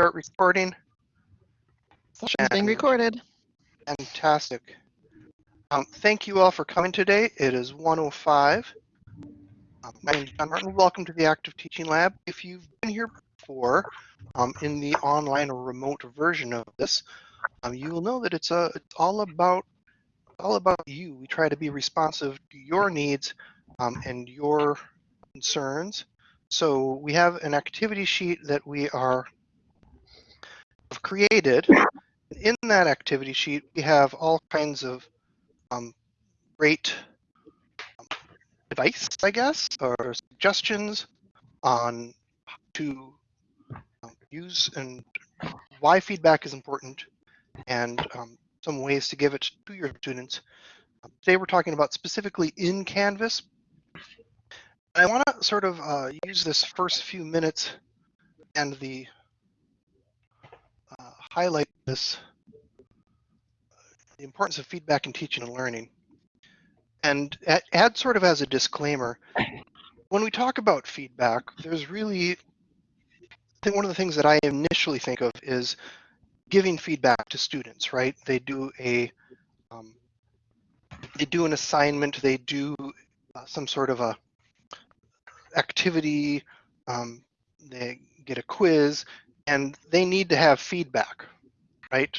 start recording? Session's being recorded. Fantastic. Um, thank you all for coming today. It is 105. Um, my name is John Martin. Welcome to the Active Teaching Lab. If you've been here before um, in the online or remote version of this, um, you will know that it's, a, it's all about all about you. We try to be responsive to your needs um, and your concerns. So we have an activity sheet that we are created in that activity sheet, we have all kinds of um, great um, advice, I guess, or suggestions on how to um, use and why feedback is important and um, some ways to give it to your students. Um, today we're talking about specifically in Canvas. I want to sort of uh, use this first few minutes and the highlight this the importance of feedback in teaching and learning. And add, sort of as a disclaimer, when we talk about feedback, there's really, I think one of the things that I initially think of is giving feedback to students, right? They do a, um, they do an assignment, they do uh, some sort of a activity, um, they get a quiz, and they need to have feedback, right?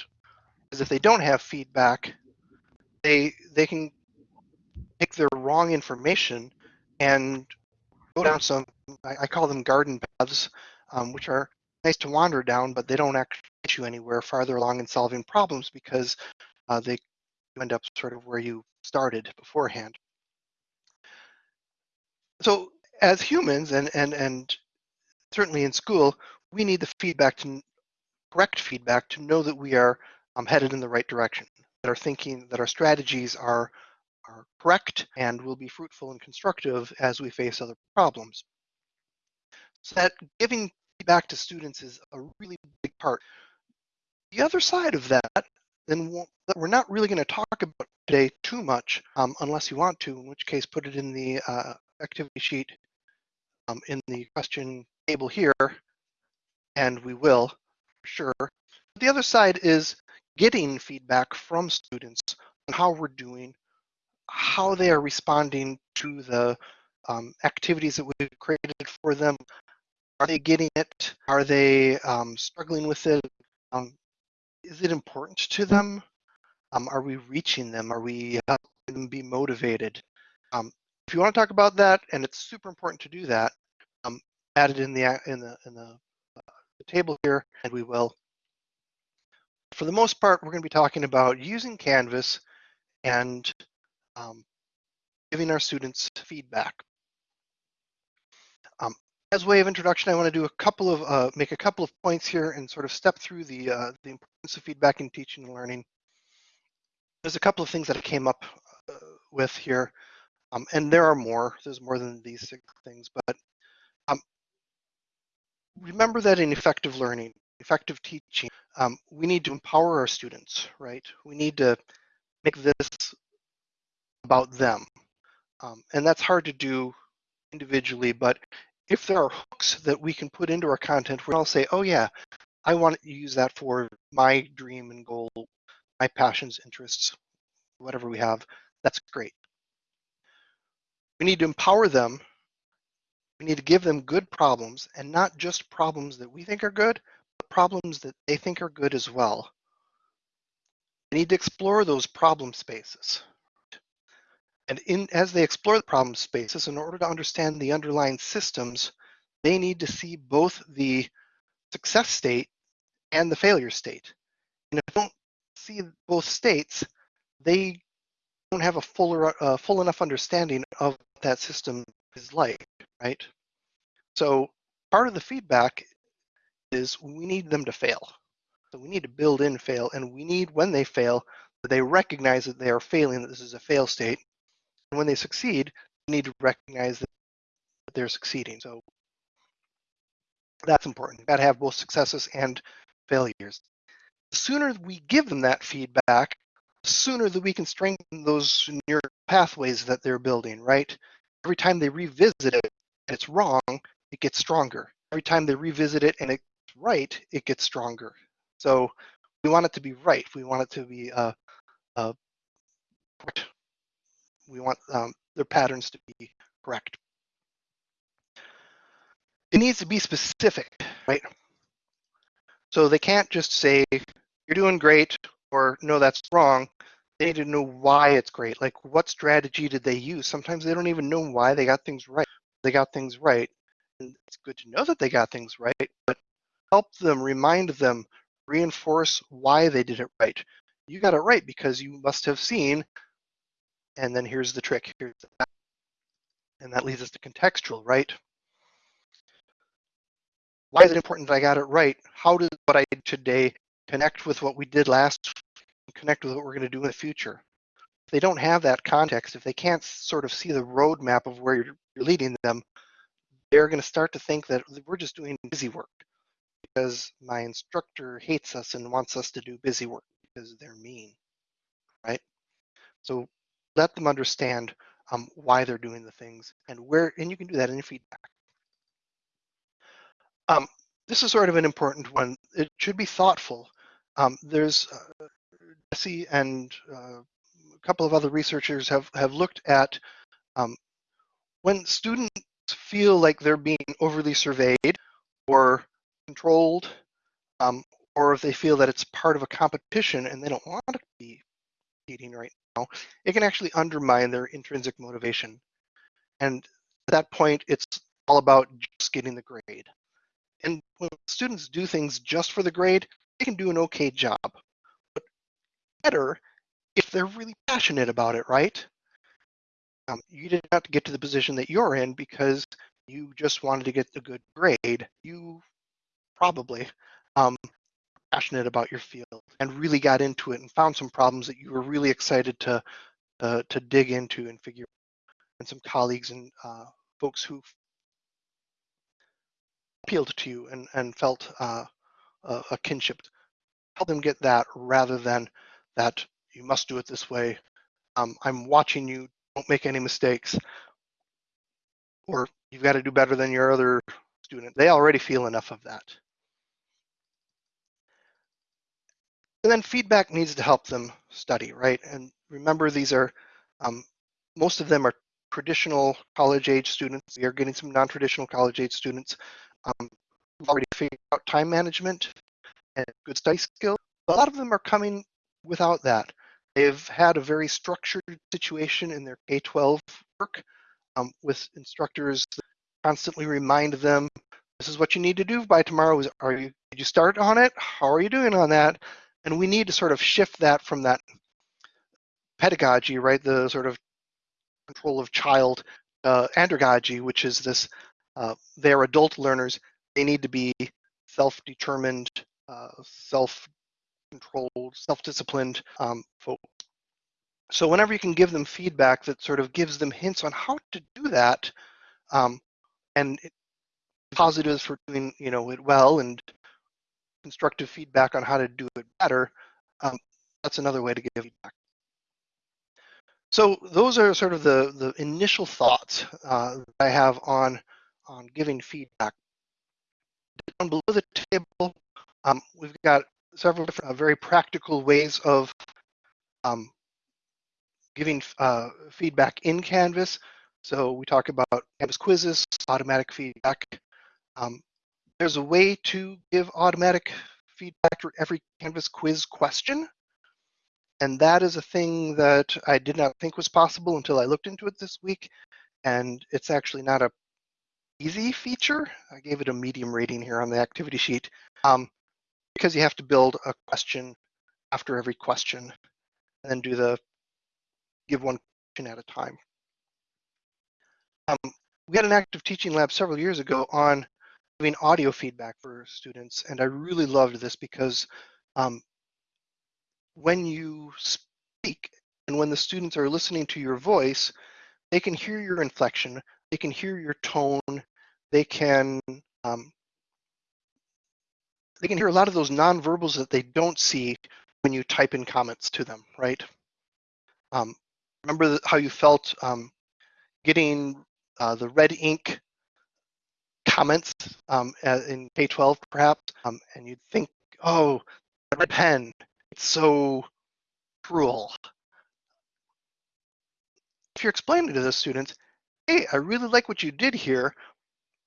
Because if they don't have feedback, they they can take their wrong information and go down some I, I call them garden paths, um, which are nice to wander down, but they don't actually get you anywhere farther along in solving problems because uh, they end up sort of where you started beforehand. So as humans and and and certainly in school, we need the feedback to correct feedback to know that we are um, headed in the right direction, that our thinking, that our strategies are, are correct and will be fruitful and constructive as we face other problems. So that giving feedback to students is a really big part. The other side of that, then that we're not really going to talk about today too much, um, unless you want to, in which case put it in the uh, activity sheet um, in the question table here, and we will, for sure. But The other side is getting feedback from students on how we're doing, how they are responding to the um, activities that we've created for them. Are they getting it? Are they um, struggling with it? Um, is it important to them? Um, are we reaching them? Are we helping them be motivated? Um, if you want to talk about that, and it's super important to do that, um, add it in the in the in the, the table here, and we will for the most part, we're going to be talking about using Canvas and um, giving our students feedback. Um, as way of introduction, I want to do a couple of uh, make a couple of points here and sort of step through the uh, the importance of feedback in teaching and learning. There's a couple of things that I came up uh, with here, um, and there are more. There's more than these six things, but um, remember that in effective learning, effective teaching, um, we need to empower our students, right? We need to make this about them. Um, and that's hard to do individually, but if there are hooks that we can put into our content where I'll say, oh yeah, I want to use that for my dream and goal, my passions, interests, whatever we have, that's great. We need to empower them. We need to give them good problems and not just problems that we think are good, but problems that they think are good as well. They need to explore those problem spaces. And in, as they explore the problem spaces, in order to understand the underlying systems, they need to see both the success state and the failure state. And if they don't see both states, they don't have a fuller, uh, full enough understanding of what that system is like, right? So part of the feedback is we need them to fail. So we need to build in fail, and we need when they fail, that they recognize that they are failing, that this is a fail state. And when they succeed, they need to recognize that they're succeeding. So that's important. You've got to have both successes and failures. The sooner we give them that feedback, the sooner that we can strengthen those neural pathways that they're building, right? Every time they revisit it it's wrong, it gets stronger. Every time they revisit it and it's right, it gets stronger. So we want it to be right. We want it to be uh, uh. We want um, their patterns to be correct. It needs to be specific, right? So they can't just say, you're doing great, or no, that's wrong. They need to know why it's great. Like, what strategy did they use? Sometimes they don't even know why they got things right. They got things right. And it's good to know that they got things right, but help them, remind them, reinforce why they did it right. You got it right because you must have seen, and then here's the trick. Here's the, and that leads us to contextual, right? Why is it important that I got it right? How does what I did today connect with what we did last connect with what we're going to do in the future? They don't have that context, if they can't sort of see the roadmap of where you're, leading them, they're going to start to think that we're just doing busy work because my instructor hates us and wants us to do busy work because they're mean, right? So let them understand um, why they're doing the things and where, and you can do that in feedback. Um, this is sort of an important one. It should be thoughtful. Um, there's uh, Jesse and uh, couple of other researchers have, have looked at um, when students feel like they're being overly surveyed or controlled, um, or if they feel that it's part of a competition and they don't want to be competing right now, it can actually undermine their intrinsic motivation. And at that point, it's all about just getting the grade. And when students do things just for the grade, they can do an okay job. But better if they're really passionate about it, right? Um, you did not have to get to the position that you're in because you just wanted to get a good grade. You probably um, passionate about your field and really got into it and found some problems that you were really excited to uh, to dig into and figure out. and some colleagues and uh, folks who appealed to you and, and felt uh, a, a kinship. Help them get that rather than that you must do it this way. Um, I'm watching you, don't make any mistakes. Or you've got to do better than your other student. They already feel enough of that. And then feedback needs to help them study, right? And remember, these are, um, most of them are traditional college age students. We are getting some non-traditional college age students um, already figured out time management and good study skills. A lot of them are coming without that. They've had a very structured situation in their K-12 work um, with instructors constantly remind them, this is what you need to do by tomorrow. Are you, did you start on it? How are you doing on that? And we need to sort of shift that from that pedagogy, right? The sort of control of child uh, andragogy, which is this uh, they're adult learners. They need to be self-determined, uh, self-controlled, self-disciplined um, folks. So whenever you can give them feedback that sort of gives them hints on how to do that, um, and positives for doing you know it well, and constructive feedback on how to do it better, um, that's another way to give feedback. So those are sort of the the initial thoughts uh, I have on on giving feedback. Down below the table, um, we've got several different uh, very practical ways of um, giving uh, feedback in Canvas. So we talk about Canvas quizzes, automatic feedback. Um, there's a way to give automatic feedback for every Canvas quiz question. And that is a thing that I did not think was possible until I looked into it this week. And it's actually not a easy feature. I gave it a medium rating here on the activity sheet um, because you have to build a question after every question and then do the give one question at a time. Um, we had an active teaching lab several years ago on giving audio feedback for students, and I really loved this because um, when you speak and when the students are listening to your voice, they can hear your inflection, they can hear your tone, they can um, they can hear a lot of those nonverbals that they don't see when you type in comments to them, right? Um, remember how you felt um, getting uh, the red ink comments um, in K-12 perhaps, um, and you'd think, oh, red pen, it's so cruel. If you're explaining to the students, hey, I really like what you did here,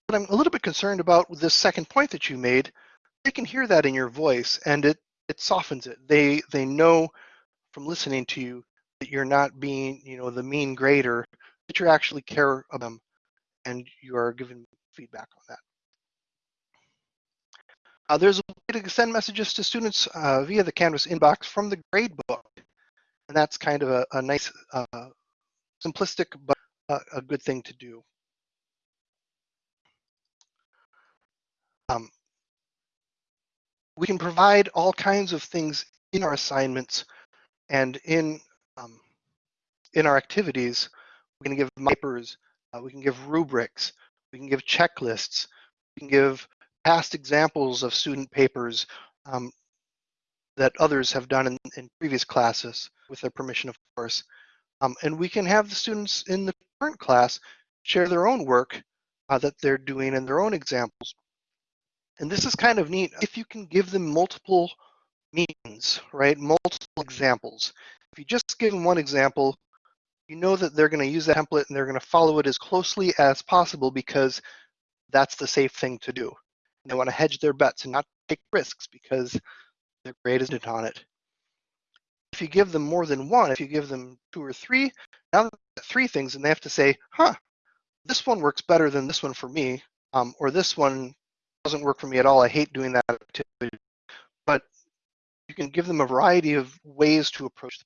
but I'm a little bit concerned about this second point that you made, they can hear that in your voice and it, it softens it. They, they know from listening to you that you're not being, you know, the mean grader, that you actually care about them and you are giving feedback on that. Uh, there's a way to send messages to students uh, via the Canvas inbox from the gradebook. And that's kind of a, a nice, uh, simplistic, but a, a, good thing to do. Um, we can provide all kinds of things in our assignments and in um, in our activities. We can give papers, uh, we can give rubrics, we can give checklists, we can give past examples of student papers um, that others have done in, in, previous classes with their permission, of course. Um, and we can have the students in the current class share their own work uh, that they're doing and their own examples. And this is kind of neat if you can give them multiple means, right? Multiple examples. If you just give them one example, you know that they're going to use that template and they're going to follow it as closely as possible because that's the safe thing to do. They want to hedge their bets and not take risks because their grade isn't on it. If you give them more than one, if you give them two or three, now three things and they have to say, huh, this one works better than this one for me, um, or this one doesn't work for me at all. I hate doing that activity. But you can give them a variety of ways to approach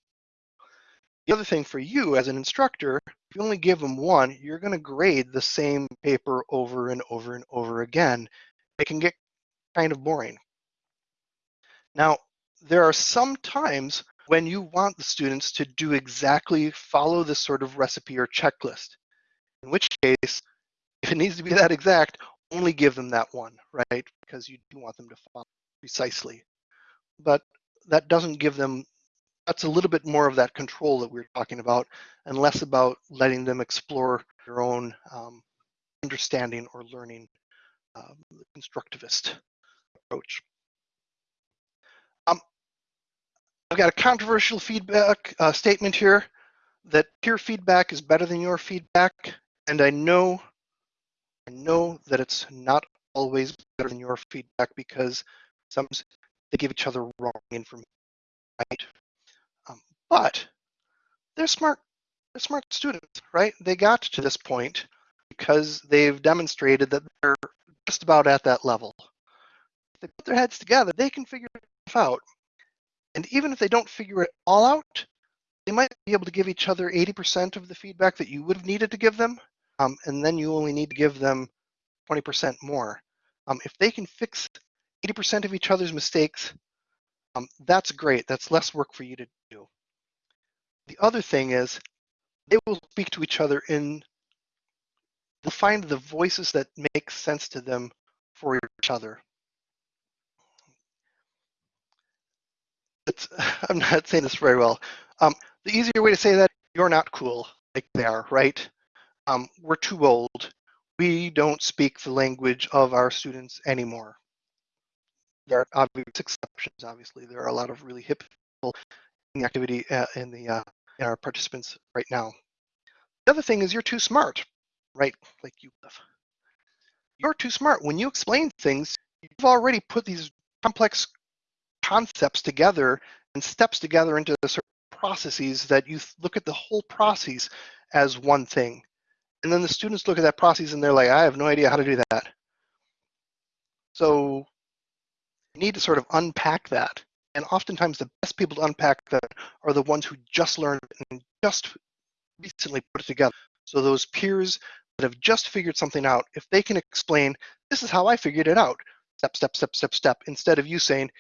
the other thing for you as an instructor, if you only give them one, you're going to grade the same paper over and over and over again. It can get kind of boring. Now, there are some times when you want the students to do exactly follow this sort of recipe or checklist, in which case, if it needs to be that exact, only give them that one, right? Because you do want them to follow precisely. But that doesn't give them that's a little bit more of that control that we are talking about and less about letting them explore their own um, understanding or learning um, constructivist approach. Um, I've got a controversial feedback uh, statement here that peer feedback is better than your feedback, and I know, I know that it's not always better than your feedback because sometimes they give each other wrong information, right? Um, but they're smart. They're smart students, right? They got to this point because they've demonstrated that they're just about at that level. If they put their heads together, they can figure it out. And even if they don't figure it all out, they might be able to give each other 80% of the feedback that you would have needed to give them. Um, and then you only need to give them 20% more. Um, if they can fix 80% of each other's mistakes, um, that's great. That's less work for you to do. The other thing is they will speak to each other in, they'll find the voices that make sense to them for each other. It's, I'm not saying this very well. Um, the easier way to say that, you're not cool like they are, right? Um, we're too old. We don't speak the language of our students anymore. There are obvious exceptions, obviously. There are a lot of really hip people in the activity uh, in the uh, in our participants right now. The other thing is you're too smart, right? Like you have. You're too smart. When you explain things, you've already put these complex concepts together and steps together into processes that you look at the whole process as one thing. And then the students look at that process and they're like, I have no idea how to do that. So you need to sort of unpack that and oftentimes the best people to unpack that are the ones who just learned and just recently put it together. So those peers that have just figured something out, if they can explain, this is how I figured it out, step, step, step, step, step, instead of you saying,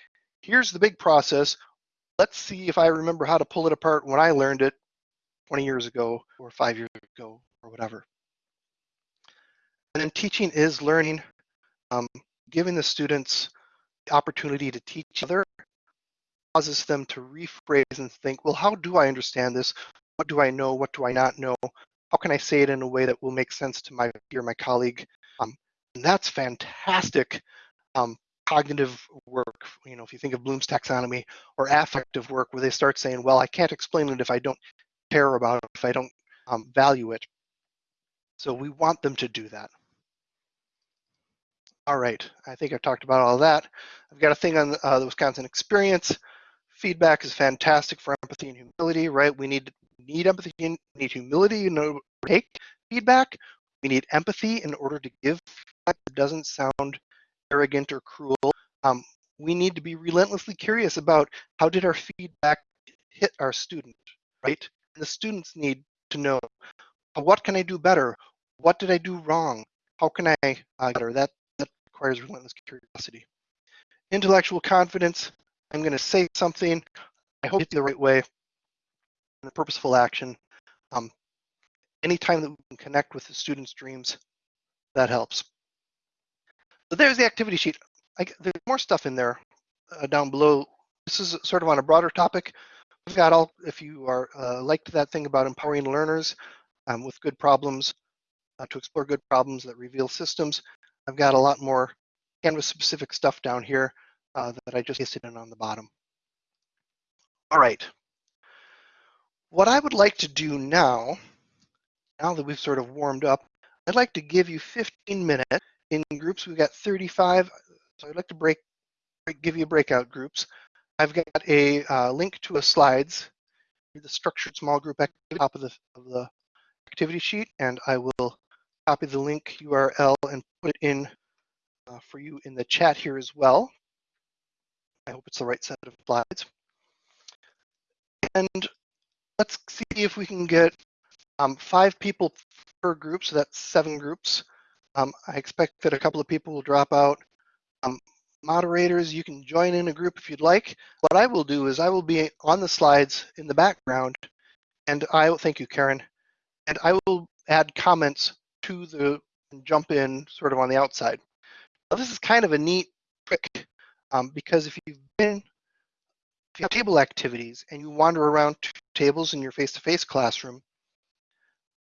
here's the big process, let's see if I remember how to pull it apart when I learned it 20 years ago or five years ago or whatever. And then teaching is learning, um, giving the students the opportunity to teach other causes them to rephrase and think, well, how do I understand this? What do I know? What do I not know? How can I say it in a way that will make sense to my peer, my colleague? Um, And that's fantastic um, cognitive work. You know, if you think of Bloom's taxonomy or affective work, where they start saying, "Well, I can't explain it if I don't care about it, if I don't um, value it." So we want them to do that. All right, I think I've talked about all that. I've got a thing on uh, the Wisconsin experience. Feedback is fantastic for empathy and humility, right? We need need empathy, and need humility in order to take feedback. We need empathy in order to give feedback that doesn't sound arrogant or cruel. Um, we need to be relentlessly curious about how did our feedback hit our student, right? And the students need to know what can I do better? What did I do wrong? How can I uh, better? That that requires relentless curiosity. Intellectual confidence. I'm going to say something. I hope it's the right way. And a purposeful action. Um, anytime that we can connect with the students' dreams, that helps. So there's the activity sheet. I, there's more stuff in there uh, down below. This is sort of on a broader topic. We've got all, if you are uh, liked that thing about empowering learners um, with good problems, uh, to explore good problems that reveal systems, I've got a lot more Canvas specific stuff down here uh, that I just pasted in on the bottom. All right. What I would like to do now, now that we've sort of warmed up, I'd like to give you 15 minutes in groups. We've got 35, so I'd like to break, give you breakout groups. I've got a uh, link to a slides, the structured small group at the top of the, of the activity sheet, and I will copy the link URL and put it in uh, for you in the chat here as well. I hope it's the right set of slides. And let's see if we can get um, five people per group, so that's seven groups. Um, I expect that a couple of people will drop out. Um, moderators, you can join in a group if you'd like. What I will do is I will be on the slides in the background, and I will, thank you, Karen, and I will add comments to the, jump in sort of on the outside. Now, this is kind of a neat trick um, because if you've been, if you have table activities and you wander around tables in your face-to-face -face classroom,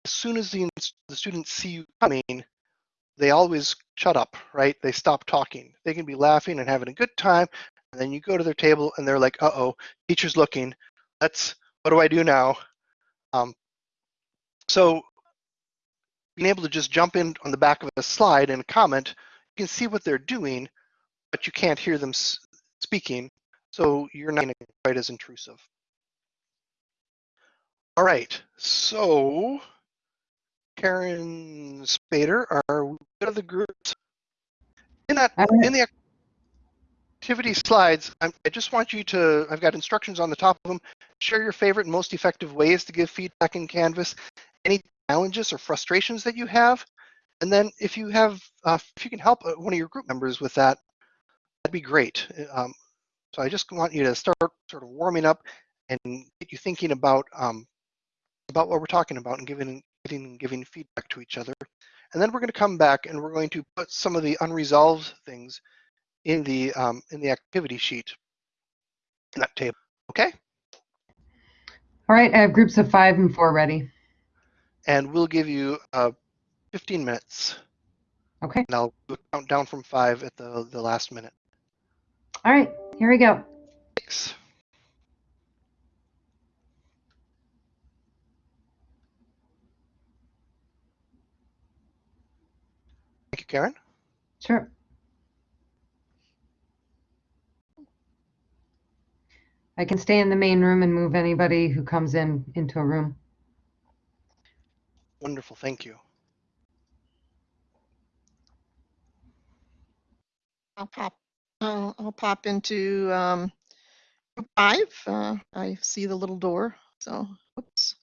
as soon as the, the students see you coming, they always shut up, right? They stop talking. They can be laughing and having a good time, and then you go to their table and they're like, "Uh-oh, teacher's looking. Let's. What do I do now?" Um, so being able to just jump in on the back of a slide and comment, you can see what they're doing, but you can't hear them speaking, so you're not quite as intrusive. All right, so Karen Spader are one of the groups. In that, in the activity slides, I'm, i just want you to, I've got instructions on the top of them. Share your favorite and most effective ways to give feedback in Canvas, any challenges or frustrations that you have. And then if you have, uh, if you can help uh, one of your group members with that, that'd be great. Um, so I just want you to start sort of warming up and get you thinking about um, about what we're talking about and giving and giving feedback to each other. And then we're going to come back and we're going to put some of the unresolved things in the um, in the activity sheet in that table. Okay. All right, I have groups of five and four ready. And we'll give you uh, 15 minutes. Okay. And I'll count down from five at the, the last minute. All right, here we go. Thanks. Thank you, Karen. Sure. I can stay in the main room and move anybody who comes in into a room. Wonderful, thank you. I'll pop, I'll, I'll pop into um, group five. Uh, I see the little door, so, oops.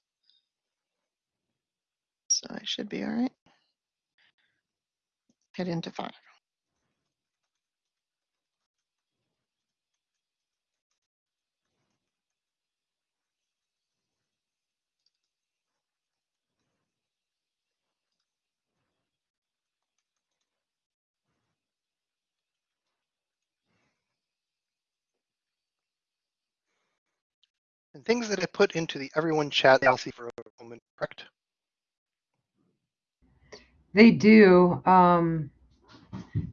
So I should be all right head into five. And things that I put into the everyone chat, I'll see for a moment, correct? They do. Um,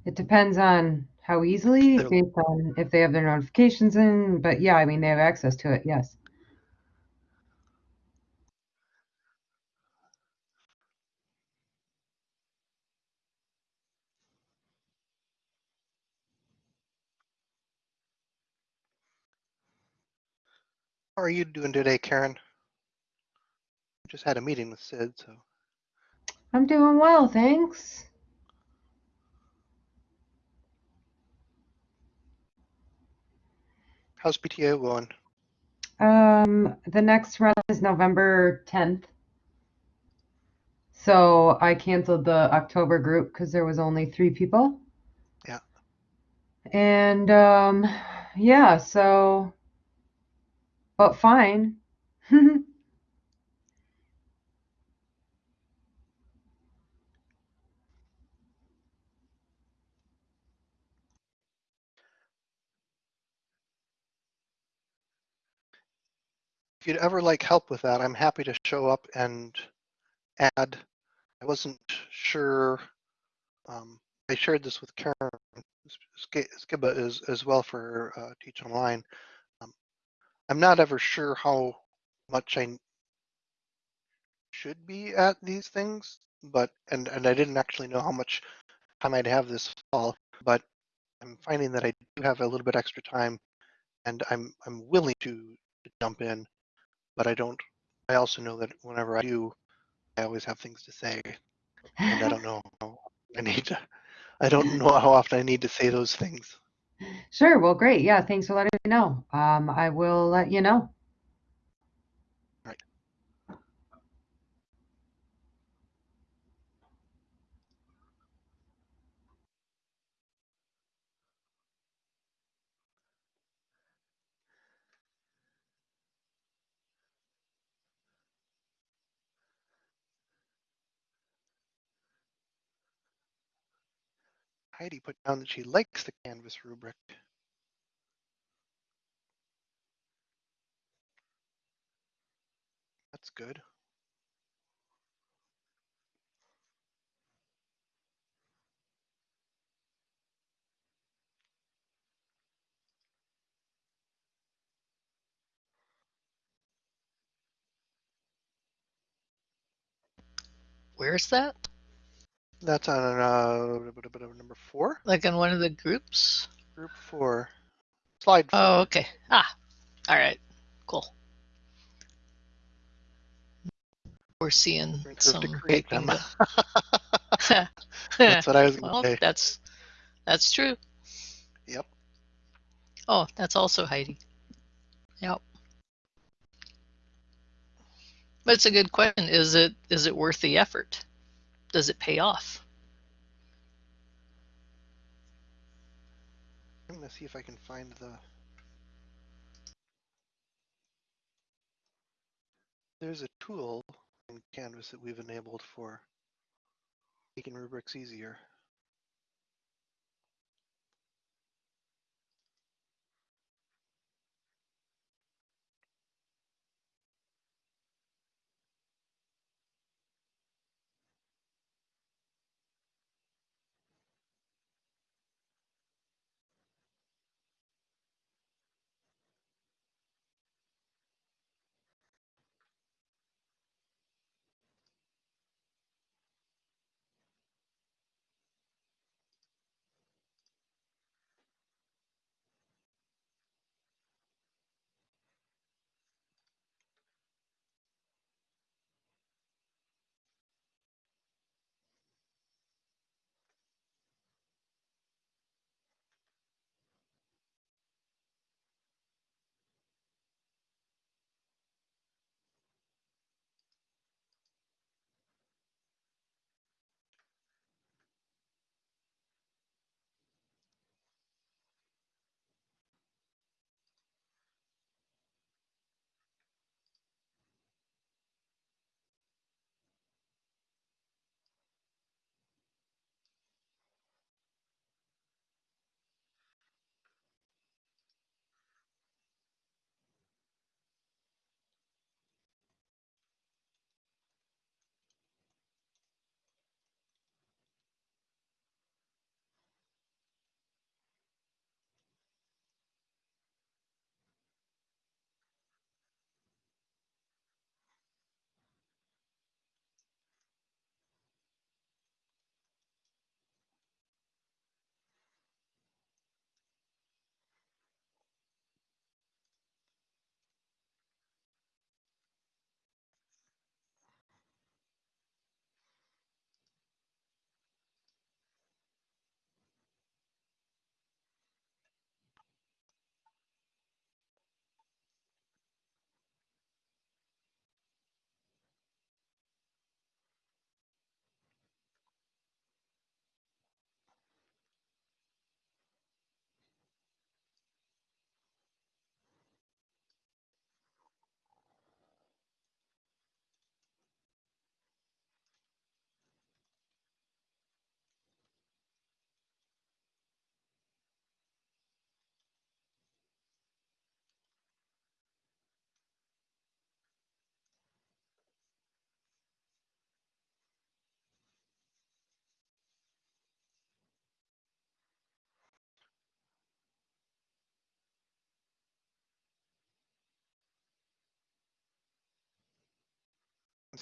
It depends on how easily, based on if they have their notifications in, but yeah, I mean, they have access to it, yes. How are you doing today, Karen? Just had a meeting with Sid, so I'm doing well, thanks. how's PTO going? Um, the next run is November 10th. So I canceled the October group because there was only three people. Yeah. And um, yeah, so, but fine. If you'd ever like help with that, I'm happy to show up and add. I wasn't sure. Um, I shared this with Karen Skiba as, as well for uh, Teach Online. I'm not ever sure how much I should be at these things, but and and I didn't actually know how much time I'd have this fall, but I'm finding that I do have a little bit extra time, and I'm I'm willing to, to jump in, but I don't. I also know that whenever I do, I always have things to say, and I don't know I need to. I don't know how often I need to say those things. Sure, well, great. Yeah, thanks for letting me know. Um, I will let you know. Heidi put down that she likes the Canvas rubric. That's good. Where's that? That's on uh, number four, Like in one of the groups? group four, slide four. Oh, okay. Ah, all right. Cool. We're seeing some to them. That's what I was going to say. that's that's true. Yep. Oh, that's also Heidi. Yep. But it's a good question. Is it is it worth the effort? Does it pay off? I'm going to see if I can find the. There's a tool in Canvas that we've enabled for making rubrics easier.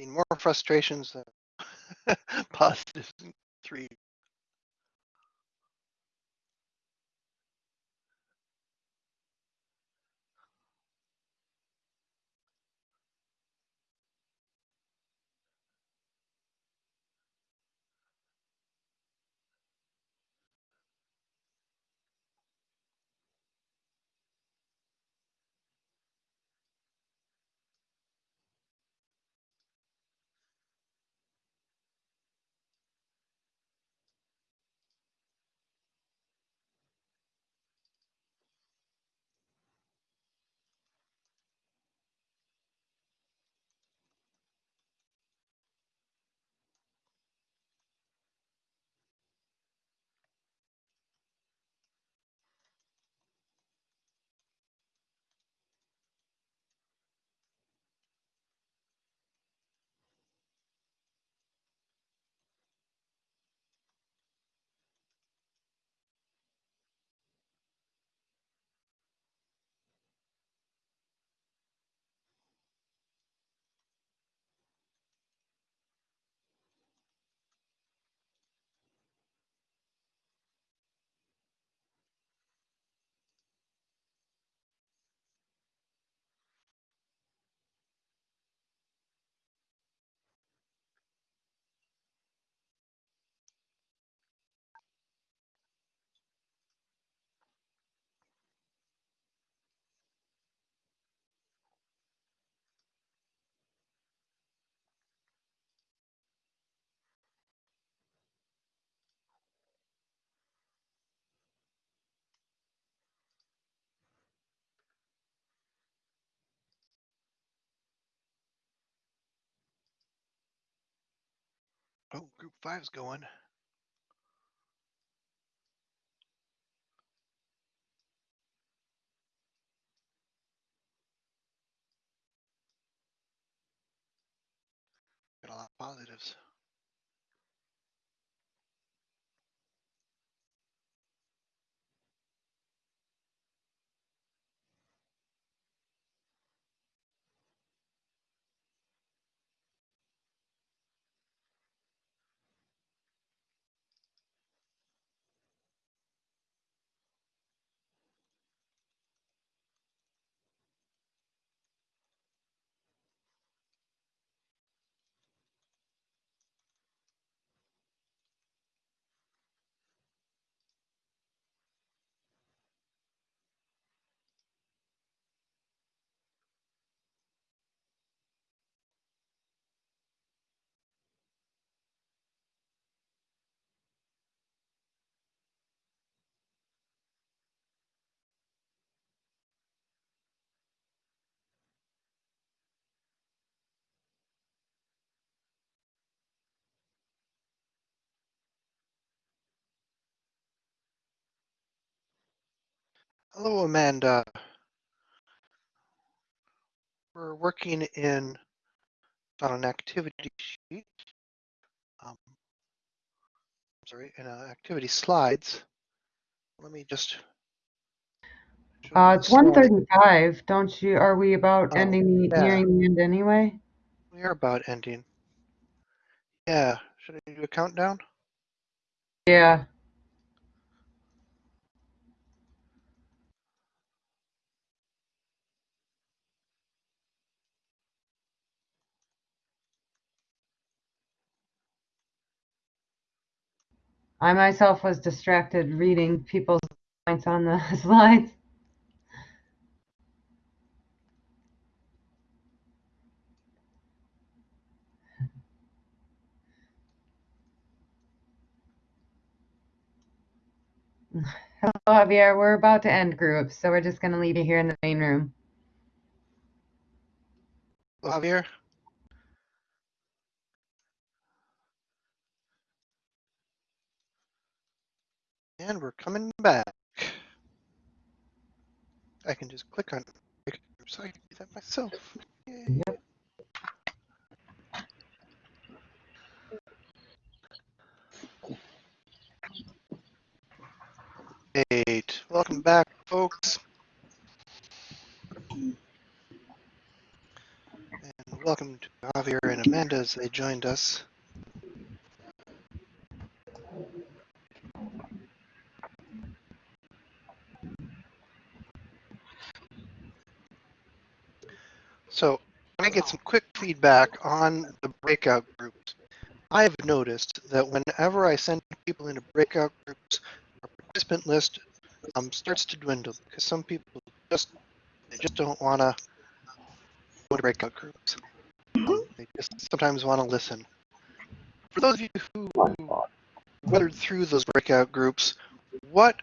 More frustrations than positives in three. Oh, group five's going. Got a lot of positives. Hello, Amanda. We're working in on an activity sheet. Um, sorry, in uh, activity slides. Let me just. Uh, it's one thirty-five, don't you, are we about Oh, ending, the yeah. nearing the end anyway? We are about ending. Yeah, should I do a countdown? Yeah, I myself was distracted reading people's points on the slides. Hello, Javier, we're about to end groups, so we're just gonna leave you here in the main room. Hello, Javier? And we're coming back. I can just click on it, so I can do that myself. Yay. Yep. Great. Welcome back, folks. And welcome to Javier and Amanda as they joined us. So I get some quick feedback on the breakout groups. I have noticed that whenever I send people into breakout groups, our participant list um, starts to dwindle because some people just they just don't want to go to breakout groups. Um, they just sometimes want to listen. For those of you who weathered through those breakout groups, what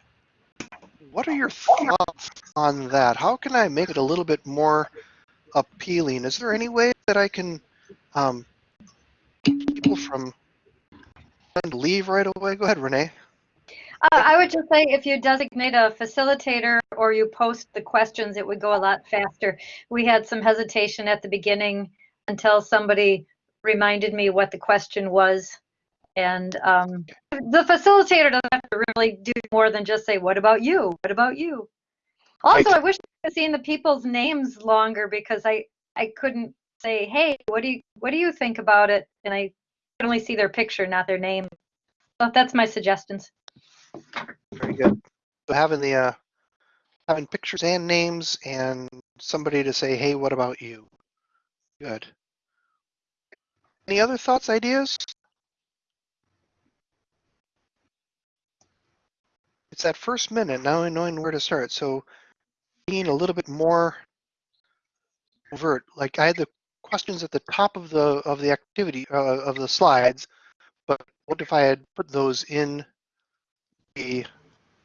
what are your thoughts on that? How can I make it a little bit more appealing? Is there any way that I can um, people from leave right away? Go ahead, Renee. Uh, I would just say if you designate a facilitator or you post the questions, it would go a lot faster. We had some hesitation at the beginning until somebody reminded me what the question was. And um, the facilitator doesn't have to really do more than just say, what about you? What about you? Also, Right. I wish I could seen the people's names longer because I, I couldn't say, hey, what do you, what do you think about it? And I could only see their picture, not their name. So that's my suggestions. Very good. So having the uh, having pictures and names and somebody to say, "Hey, what about you?" Good. Any other thoughts, ideas? It's that first minute now, knowing where to start. So being a little bit more overt. Like I had the questions at the top of the of the activity uh, of the slides, but what if I had put those in the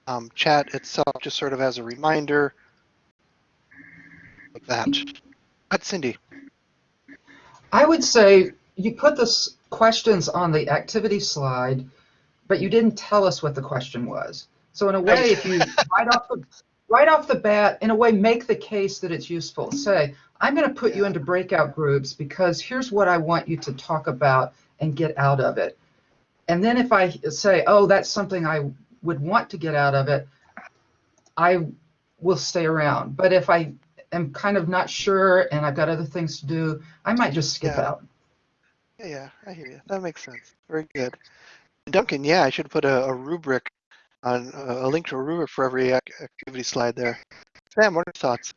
um, chat itself, just sort of as a reminder like that. But Cindy, I would say you put the questions on the activity slide, but you didn't tell us what the question was. So in a way, if you right off the right off the bat, in a way, make the case that it's useful. Say, I'm going to put you into breakout groups because here's what I want you to talk about and get out of it. And then if I say, oh, that's something I would want to get out of it, I will stay around. But if I am kind of not sure and I've got other things to do, I might just skip Yeah. out. yeah, yeah, I hear you. That makes sense. Very good. Duncan, yeah, I should put a, a rubric on uh, a link to a rubric for every activity slide there. Sam, what are your thoughts?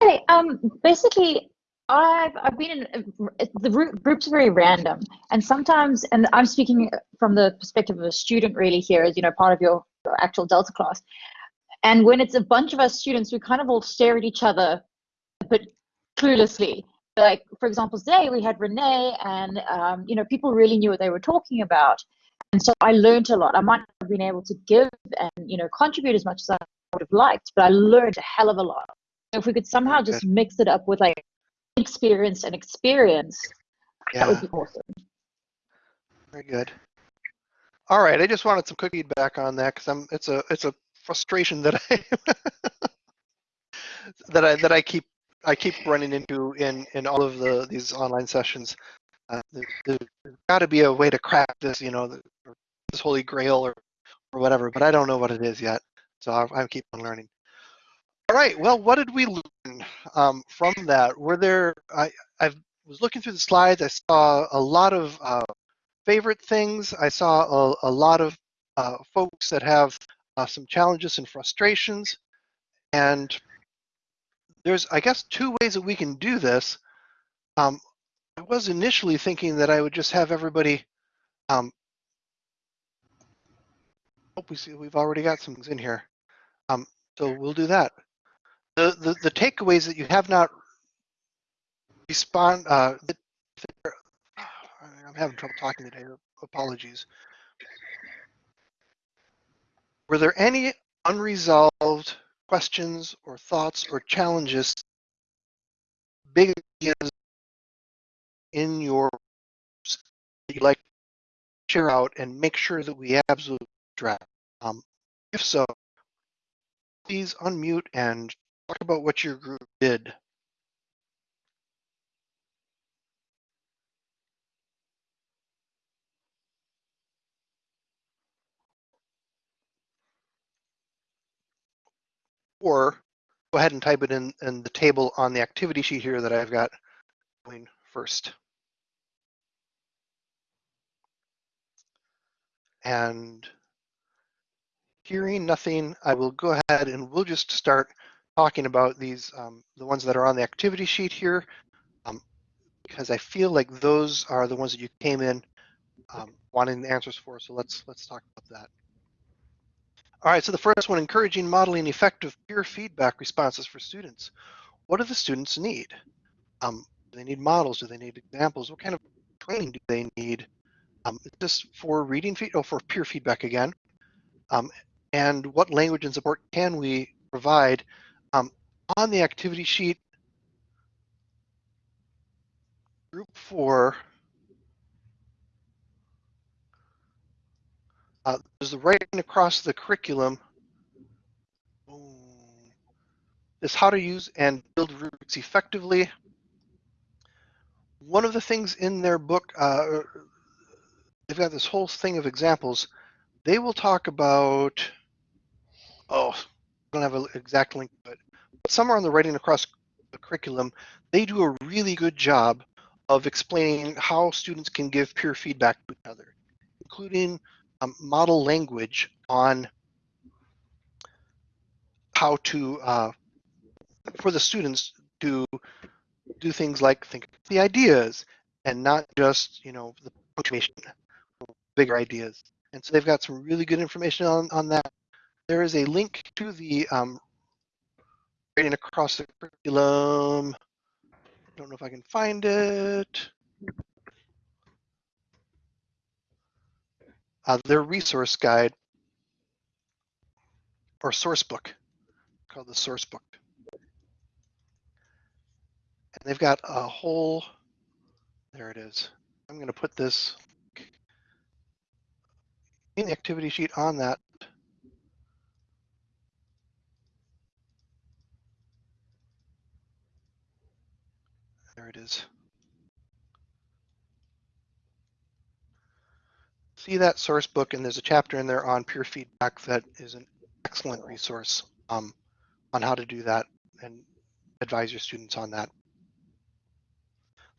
Hey, um, basically, I've I've been in the group, group's very random, and sometimes, and I'm speaking from the perspective of a student really here, as you know, part of your, your actual Delta class. And when it's a bunch of us students, we kind of all stare at each other, but cluelessly. Like for example, today we had Renee, and um, you know, people really knew what they were talking about, and so I learned a lot. I might not have been able to give and you know contribute as much as I would have liked, but I learned a hell of a lot. So if we could somehow just mix it up with like experience and experience, that would be awesome. very good. All right, I just wanted some quick feedback on that because I'm it's a it's a frustration that I that I that I keep I keep running into in in all of the these online sessions. Uh, there, has got to be a way to crack this, you know, this holy grail or or whatever, but I don't know what it is yet. So I, I keep on learning. All right. Well, what did we learn um, from that? Were there? I I was looking through the slides. I saw a lot of uh, favorite things. I saw a, a lot of uh, folks that have uh, some challenges and frustrations, and there's I guess two ways that we can do this. Um, I was initially thinking that I would just have everybody. Um, we see we've already got some things in here, um, so we'll do that. The, the the takeaways that you have not respond. Uh, I'm having trouble talking today. Apologies. Were there any unresolved questions or thoughts or challenges, big ideas in your you'd like share out and make sure that we absolutely address? Um, if so, please unmute and talk about what your group did. Or go ahead and type it in, in the table on the activity sheet here that I've got going first. And hearing nothing, I will go ahead and we'll just start talking about these, um, the ones that are on the activity sheet here, um, because I feel like those are the ones that you came in um, wanting the answers for. So let's let's talk about that. All right, so the first one, encouraging modeling effective peer feedback responses for students. What do the students need? Um, do they need models? Do they need examples? What kind of training do they need? Um, just for reading feed, oh, for peer feedback again. Um, and what language and support can we provide? Um, on the activity sheet, group four, Uh, there's the writing across the curriculum. Is how to use and build rubrics effectively. One of the things in their book, uh, they've got this whole thing of examples. They will talk about, oh, I don't have an exact link, but somewhere on the writing across the curriculum, they do a really good job of explaining how students can give peer feedback to each other, including um, model language on how to uh, for the students to do things like think the ideas and not just you know the punctuation bigger ideas and so they've got some really good information on, on that there is a link to the um, across the curriculum I don't know if I can find it uh, their resource guide or source book called the source book. And they've got a whole, there it is. I'm going to put this in the activity sheet on that. There it is. see that source book and there's a chapter in there on peer feedback that is an excellent resource um, on how to do that and advise your students on that.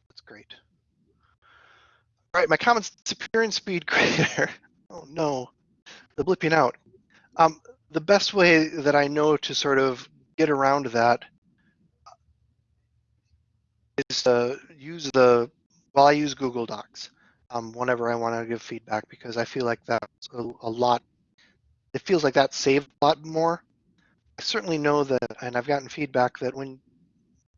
That's great. All right, my comments disappearing speed grader. Oh no, the blipping out. Um, the best way that I know to sort of get around that is to use the, well, I use Google Docs um, whenever I want to give feedback because I feel like that's a, a, lot. It feels like that saved a lot more. I certainly know that, and I've gotten feedback that when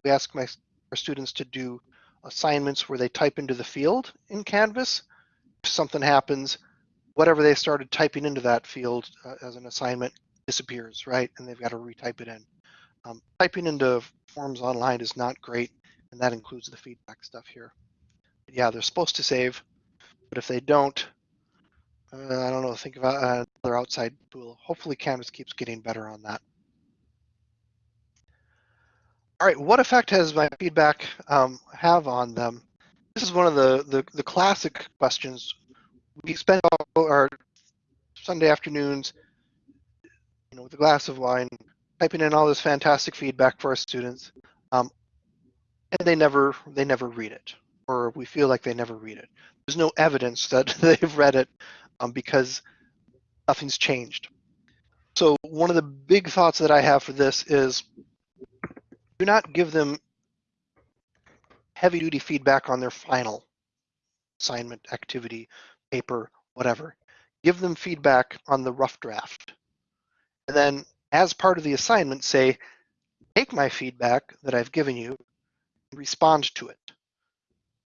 we ask my our students to do assignments where they type into the field in Canvas, if something happens, whatever they started typing into that field uh, as an assignment disappears, right? And they've got to retype it in. Um, typing into forms online is not great, and that includes the feedback stuff here. But yeah, they're supposed to save. But if they don't, uh, I don't know, think about uh, another outside tool. Hopefully Canvas keeps getting better on that. All right, what effect has my feedback um, have on them? This is one of the, the, the classic questions. We spend our Sunday afternoons, you know, with a glass of wine, typing in all this fantastic feedback for our students, um, and they never they never read it, or we feel like they never read it there's no evidence that they've read it um, because nothing's changed. So one of the big thoughts that I have for this is do not give them heavy duty feedback on their final assignment, activity, paper, whatever. Give them feedback on the rough draft. And then as part of the assignment, say, take my feedback that I've given you, respond to it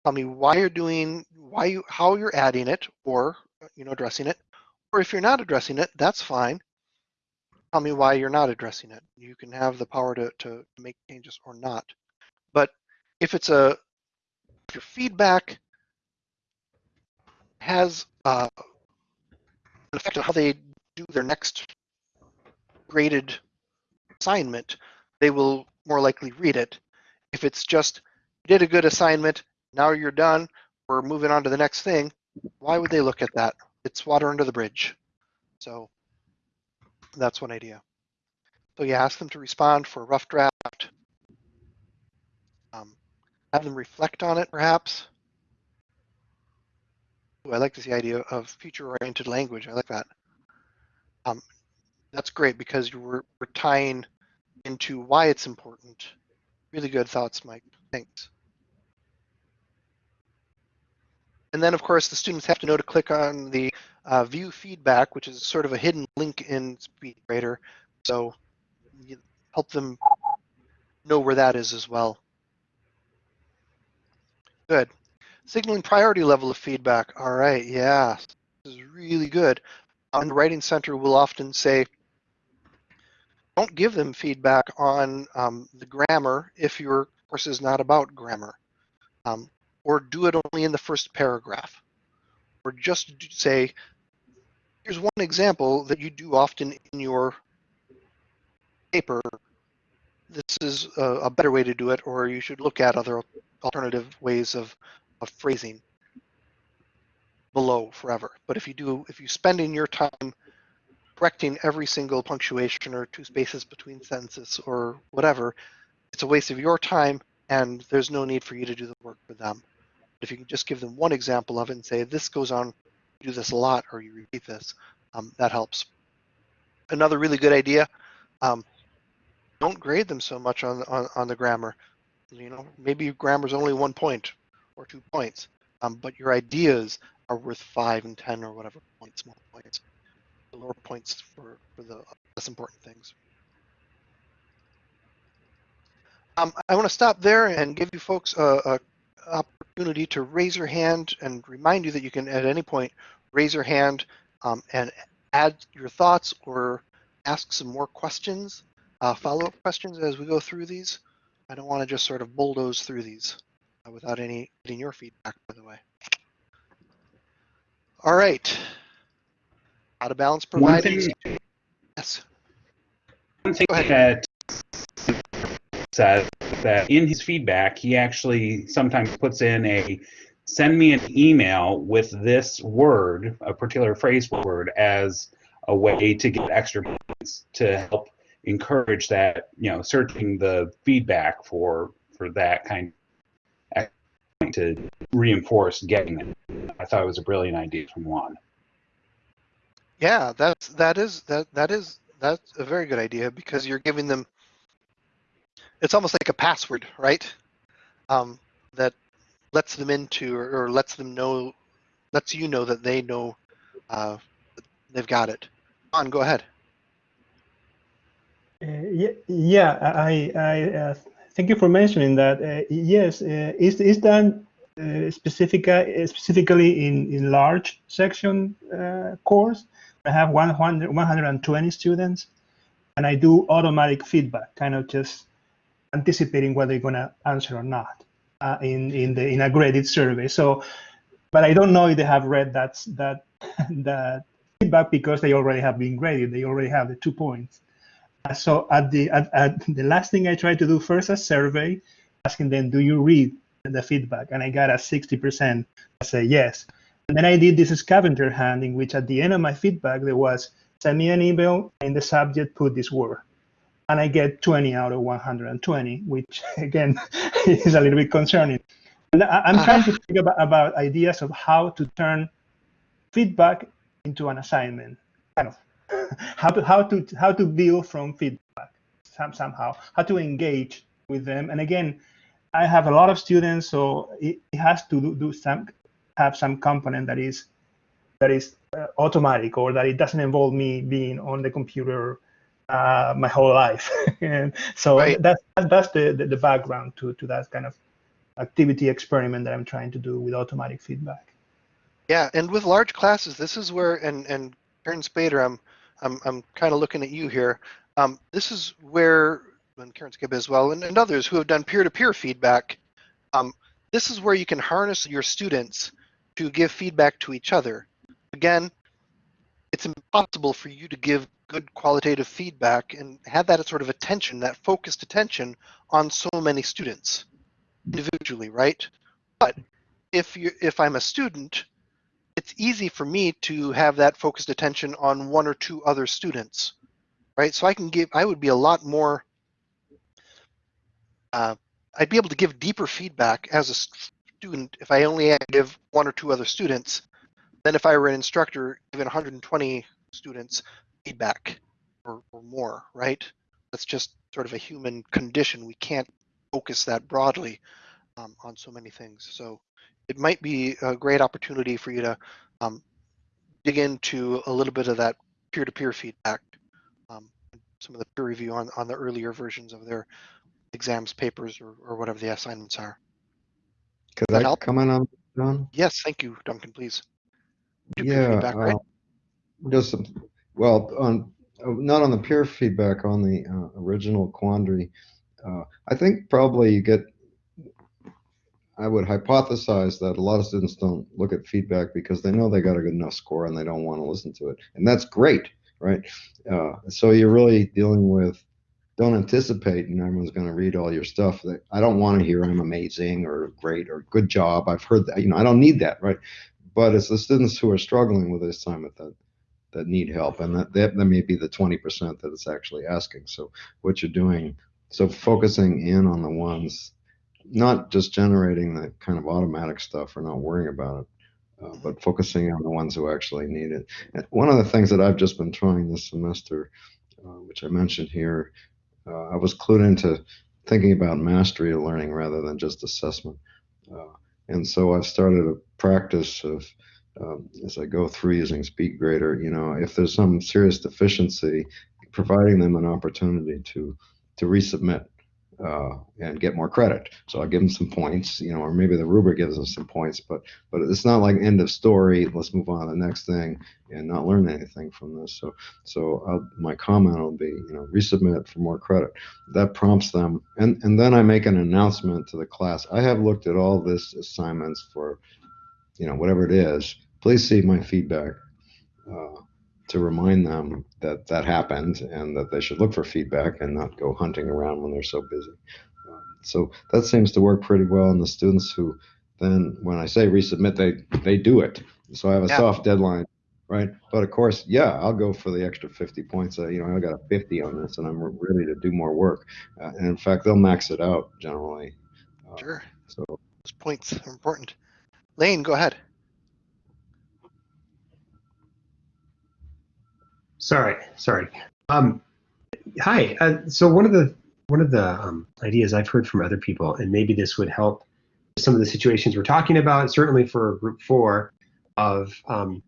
tell me why you're doing, why you, how you're adding it, or uh, you know, addressing it. Or if you're not addressing it, that's fine. Tell me why you're not addressing it. You can have the power to, to make changes or not. But if it's a, your feedback has uh, an effect on how they do their next graded assignment, they will more likely read it. If it's just, you did a good assignment, now you're done, we're moving on to the next thing, why would they look at that? It's water under the bridge. So that's one idea. So you ask them to respond for a rough draft. Um, have them reflect on it, perhaps. I like this idea of future-oriented language. I like that. Um, that's great because you were, we're tying into why it's important. Really good thoughts, Mike. Thanks. And then, of course, the students have to know to click on the uh, view feedback, which is sort of a hidden link in SpeedGrader. So help them know where that is as well. Good. Signaling priority level of feedback. All right, yeah, this is really good. On the Writing Center, we'll often say, don't give them feedback on um, the grammar if your course is not about grammar. Um, or do it only in the first paragraph. Or just say, here's one example that you do often in your paper. This is a, a better way to do it, or you should look at other alternative ways of, of phrasing below forever. But if you do, if you spend in your time correcting every single punctuation or two spaces between sentences or whatever, it's a waste of your time and there's no need for you to do the work for them. But if you can just give them one example of it and say, this goes on, you do this a lot, or you repeat this, um, that helps. Another really good idea, um, don't grade them so much on, on, on the grammar. You know, maybe grammar's only one point or two points, um, but your ideas are worth five and 10 or whatever points, more points. The lower points for, for the less important things. Um, I want to stop there and give you folks a, a, opportunity to raise your hand and remind you that you can at any point raise your hand um, and add your thoughts or ask some more questions, uh, follow-up questions as we go through these. I don't want to just sort of bulldoze through these uh, without any getting your feedback, by the way. All right. Out of balance thing, Yes. one thing that says that in his feedback, he actually sometimes puts in a send me an email with this word, a particular phrase word, as a way to get extra points to help encourage that, you know, searching the feedback for for that kind to reinforce getting it. I thought it was a brilliant idea from Juan. Yeah, that's that is that that is that's a very good idea because you're giving them it's almost like a password, right? Um, that lets them into or, or lets them know lets you know that they know uh, they've got it. On, go ahead. Uh, yeah, yeah, I, I uh, thank you for mentioning that. Uh, yes, uh, is is done uh, uh, specifically in in large section uh, course. I have 100, 120 students, and I do automatic feedback, kind of just anticipating whether they're going to answer or not uh, in in the in a graded survey. So, but I don't know if they have read that that that feedback because they already have been graded. They already have the two points. Uh, So at the at, at the last thing I tried to do first a survey, asking them, do you read the feedback? And I got a 60%. I say yes. And then I did this scavenger hunt in which at the end of my feedback there was send me an email in the subject put this word. And I get 20 out of 120, which again is a little bit concerning. And I'm trying to think about, about ideas of how to turn feedback into an assignment, kind of how to how to how to build from feedback some, somehow, how to engage with them. And again, I have a lot of students, so it, it has to do, do some have some component that is that is uh, automatic or that it doesn't involve me being on the computer uh, my whole life. and so Right. that's that's the, the the background to to that kind of activity experiment that I'm trying to do with automatic feedback. Yeah, and with large classes, this is where and and Karen Spader, I'm I'm I'm kind of looking at you here. Um, this is where and Karen Skib as well, and, and others who have done peer-to-peer feedback. Um, this is where you can harness your students to give feedback to each other. Again, it's impossible for you to give good qualitative feedback and have that sort of attention, that focused attention on so many students individually, right? But if you if I'm a student, it's easy for me to have that focused attention on one or two other students right? So I can give, I would be a lot more, uh, I'd be able to give deeper feedback as a student if I only give one or two other students than if I were an instructor giving 120 students feedback or, or more, right? That's just sort of a human condition. We can't focus that broadly um, on so many things. So it might be a great opportunity for you to um, dig into a little bit of that peer-to-peer feedback, um, some of the peer review on, on the earlier versions of their exams, papers, or, or whatever the assignments are. Could that I help? comment on, John? Yes, thank you, Duncan, please. Do Yeah, feedback, right? uh, just, some- well, on, uh, not on the peer feedback, on the uh, original quandary. uh, I think probably you get, I would hypothesize that a lot of students don't look at feedback because they know they got a good enough score and they don't want to listen to it. And that's great, right? Uh, So you're really dealing with, don't anticipate and everyone's going to read all your stuff. That I don't want to hear I'm amazing or great or good job. I've heard that, you know, I don't need that, right? But it's the students who are struggling with the assignment that that need help, and that that, that may be the 20% that it's actually asking. So what you're doing, so focusing in on the ones, not just generating the kind of automatic stuff or not worrying about it, uh, but focusing on the ones who actually need it. And one of the things that I've just been trying this semester, uh, which I mentioned here, uh, I was clued into thinking about mastery of learning rather than just assessment. Uh, and so I've started a practice of, um, as I go through using SpeedGrader, you know, if there's some serious deficiency, providing them an opportunity to to resubmit uh, and get more credit. So I'll give them some points, you know, or maybe the rubric gives them some points, but but it's not like end of story. Let's move on to the next thing and not learn anything from this. So so I'll, my comment will be, you know, resubmit for more credit. That prompts them, and and then I make an announcement to the class. I have looked at all this assignments for, you know, whatever it is. Please see my feedback. Uh, to remind them that that happened and that they should look for feedback and not go hunting around when they're so busy. Um, so that seems to work pretty well. And the students who then, when I say resubmit, they they do it. So I have a Yeah. soft deadline, right? But of course, yeah, I'll go for the extra 50 points. Uh, you know, I got a 50 on this, and I'm ready to do more work. Uh, and in fact, they'll max it out generally. Uh, Sure, So those points are important. Lane, go ahead. Sorry, sorry. Um, hi. Uh, so one of the one of the um, ideas I've heard from other people, and maybe this would help some of the situations we're talking about, certainly for Group Four, of um,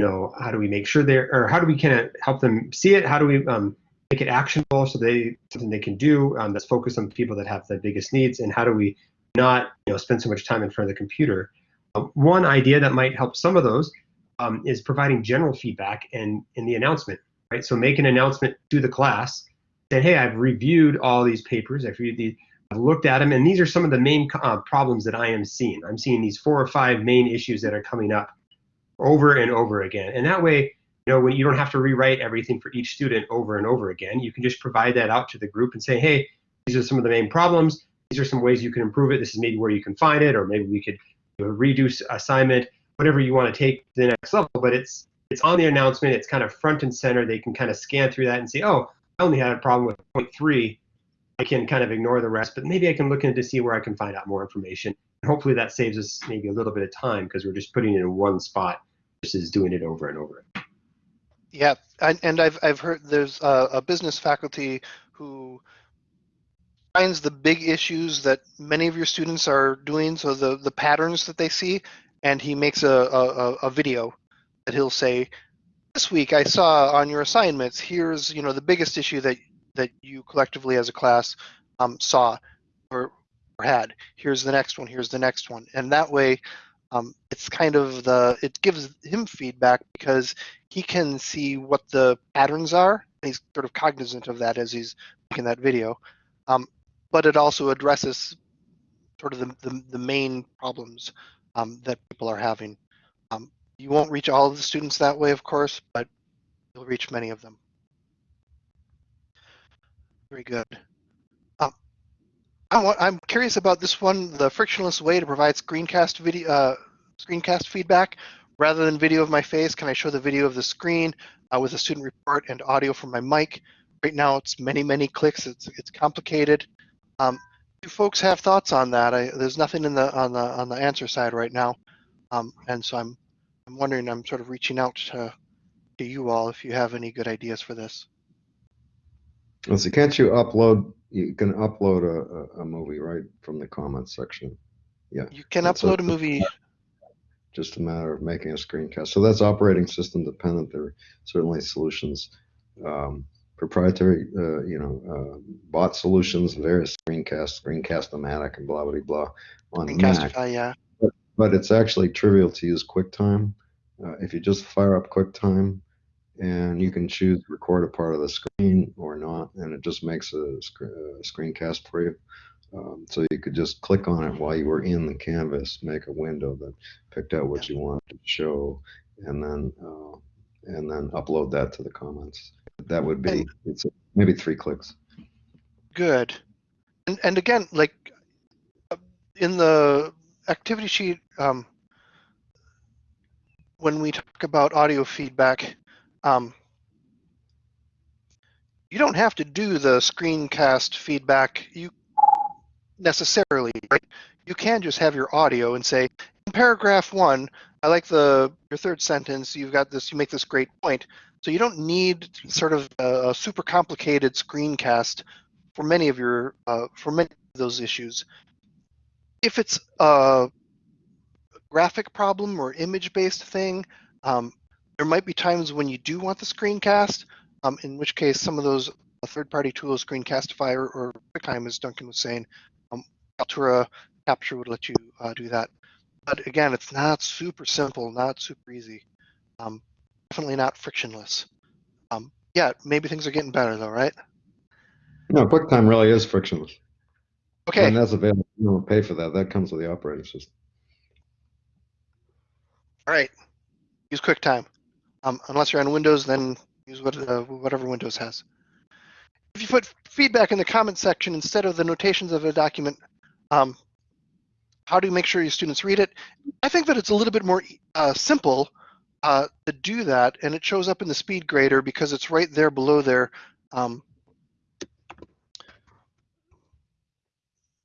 you know how do we make sure they're or how do we kind of help them see it? How do we um, make it actionable so they something they can do um, that's focused on people that have the biggest needs, and how do we not you know spend so much time in front of the computer? Uh, one idea that might help some of those um, is providing general feedback and in the announcement, right? So make an announcement to the class that, hey, I've reviewed all these papers, I've reviewed these, I've looked at them, and these are some of the main uh, problems that I am seeing. I'm seeing these four or five main issues that are coming up over and over again. And that way, you know, when you don't have to rewrite everything for each student over and over again, you can just provide that out to the group and say, hey, these are some of the main problems. These are some ways you can improve it. This is maybe where you can find it, or maybe we could you know, reduce assignment, whatever you want to take to the next level. But it's it's on the announcement. It's kind of front and center. They can kind of scan through that and say, oh, I only had a problem with point three. I can kind of ignore the rest, but maybe I can look into see where I can find out more information. And hopefully that saves us maybe a little bit of time because we're just putting it in one spot versus doing it over and over. Yeah, and, and I've I've heard there's a, a business faculty who finds the big issues that many of your students are doing, so the the patterns that they see, and he makes a a, a- video that he'll say, this week I saw on your assignments, here's you know the biggest issue that that you collectively as a class um, saw or, or had. Here's the next one. Here's the next one, and that way. Um, it's kind of the it gives him feedback because he can see what the patterns are. He's sort of cognizant of that as he's making that video. Um, but it also addresses sort of the, the, the main problems um, that people are having. Um, you won't reach all of the students that way, of course, but you'll reach many of them. Very good. Um, I I'm curious about this one, the frictionless way to provide screencast video, uh, screencast feedback rather than video of my face. Can I show the video of the screen uh, with a student report and audio from my mic? right now it's many, many clicks. It's it's complicated. Um, do folks have thoughts on that? I, there's nothing in the on the on the answer side right now, um, and so I'm I'm wondering. I'm sort of reaching out to to you all if you have any good ideas for this. Let's see, can't you upload, you can upload a, a, a movie, right, from the comments section? Yeah, You can That's upload a- a movie. just a matter of making a screencast. So that's operating system dependent. There are certainly solutions, um, proprietary, uh, you know, uh, bot solutions, various screencast, screencast-o-matic and blah, blah, blah on Mac. Yeah. But it's actually trivial to use QuickTime. Uh, if you just fire up QuickTime and you can choose to record a part of the screen or not, and it just makes a, sc- a screencast for you. Um, so you could just click on it while you were in the canvas, make a window that picked out what you wanted to show, and then uh, and then upload that to the comments. That would be it's maybe three clicks. Good. And and again, like uh, in the activity sheet, um, when we talk about audio feedback, um, you don't have to do the screencast feedback. You necessarily, right? You can just have your audio and say, in paragraph one, I like the your third sentence. You've got this. You make this great point. So you don't need sort of a, super complicated screencast for many of your uh, for many of those issues. If it's a graphic problem or image-based thing, um, there might be times when you do want the screencast. Um, in which case, some of those uh, third-party tools, Screencastify or, or QuickTime, as Duncan was saying, um, Kaltura Capture would let you uh, do that. But again, it's not super simple, not super easy. Um, definitely not frictionless. Um, yeah, maybe things are getting better though, right? No, QuickTime really is frictionless. Okay. And that's available. You don't pay for that. That comes with the operating system. All right. Use QuickTime. Um, unless you're on Windows, then use what, uh, whatever Windows has. If you put feedback in the comment section instead of the notations of a document, um, how do you make sure your students read it? I think that it's a little bit more uh, simple uh, to do that, and it shows up in the speed grader because it's right there below there. Um,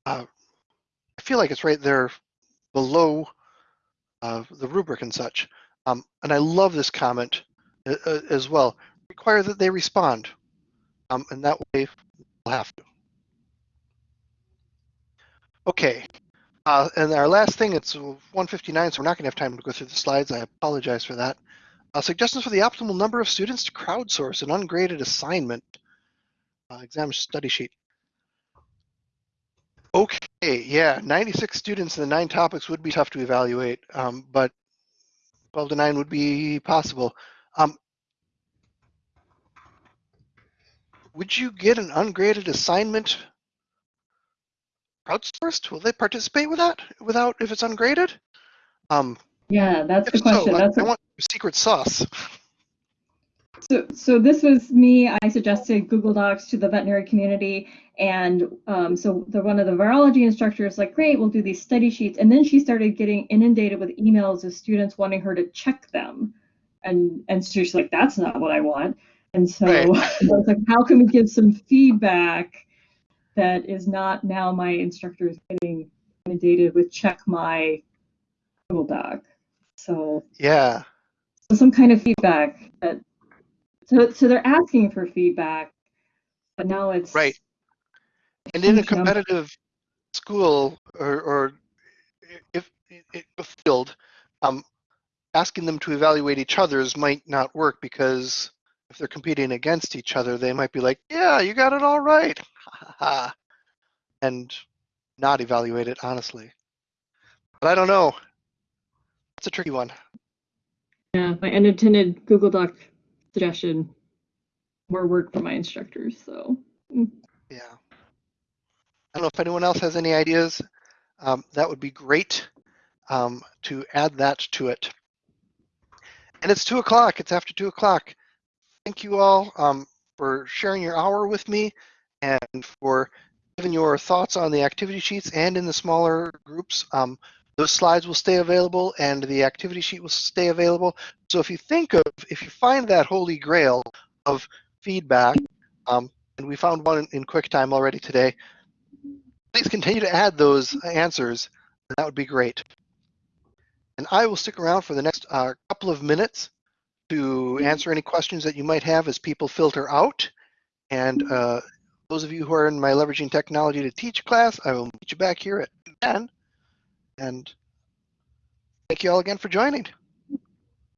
uh, I feel like it's right there below uh, the rubric and such. Um, and I love this comment uh, uh, as well. Require that they respond, um, and that way we'll have to. Okay, uh, and our last thing, it's 159, so we're not going to have time to go through the slides. I apologize for that. Uh, suggestions for the optimal number of students to crowdsource an ungraded assignment. Uh, exam study sheet. Okay, yeah, 96 students and the nine topics would be tough to evaluate, um, but 12 to 9 would be possible. Um, would you get an ungraded assignment crowdsourced? Will they participate with that without if it's ungraded? Um, Yeah, that's the if so, question. That's I what- want secret sauce. So, so this was me. I suggested Google Docs to the veterinary community, and um, so the one of the virology instructors like, great, we'll do these study sheets, and then she started getting inundated with emails of students wanting her to check them, and and so she's like, that's not what I want, and so I was like, how can we give some feedback that is not now my instructor is getting inundated with check my Google Doc, so Yeah. so some kind of feedback that so so they're asking for feedback but now it's Right. And in a competitive school or, or if, if a field, um, asking them to evaluate each other's might not work because if they're competing against each other, they might be like, "Yeah, you got it all right," and not evaluate it honestly. But I don't know. It's a tricky one. yeah my unintended google doc suggestion more work for my instructors so mm. Yeah. I don't know if anyone else has any ideas. Um, that would be great um, to add that to it. And it's two o'clock. It's after two o'clock. Thank you all um, for sharing your hour with me and for giving your thoughts on the activity sheets and in the smaller groups. Um, those slides will stay available and the activity sheet will stay available. So if you think of, if you find that holy grail of feedback Um, and we found one in, QuickTime already today. Please continue to add those answers. That would be great. And I will stick around for the next uh, couple of minutes to answer any questions that you might have as people filter out. And uh, those of you who are in my Leveraging Technology to Teach class, I will meet you back here at 10. And thank you all again for joining.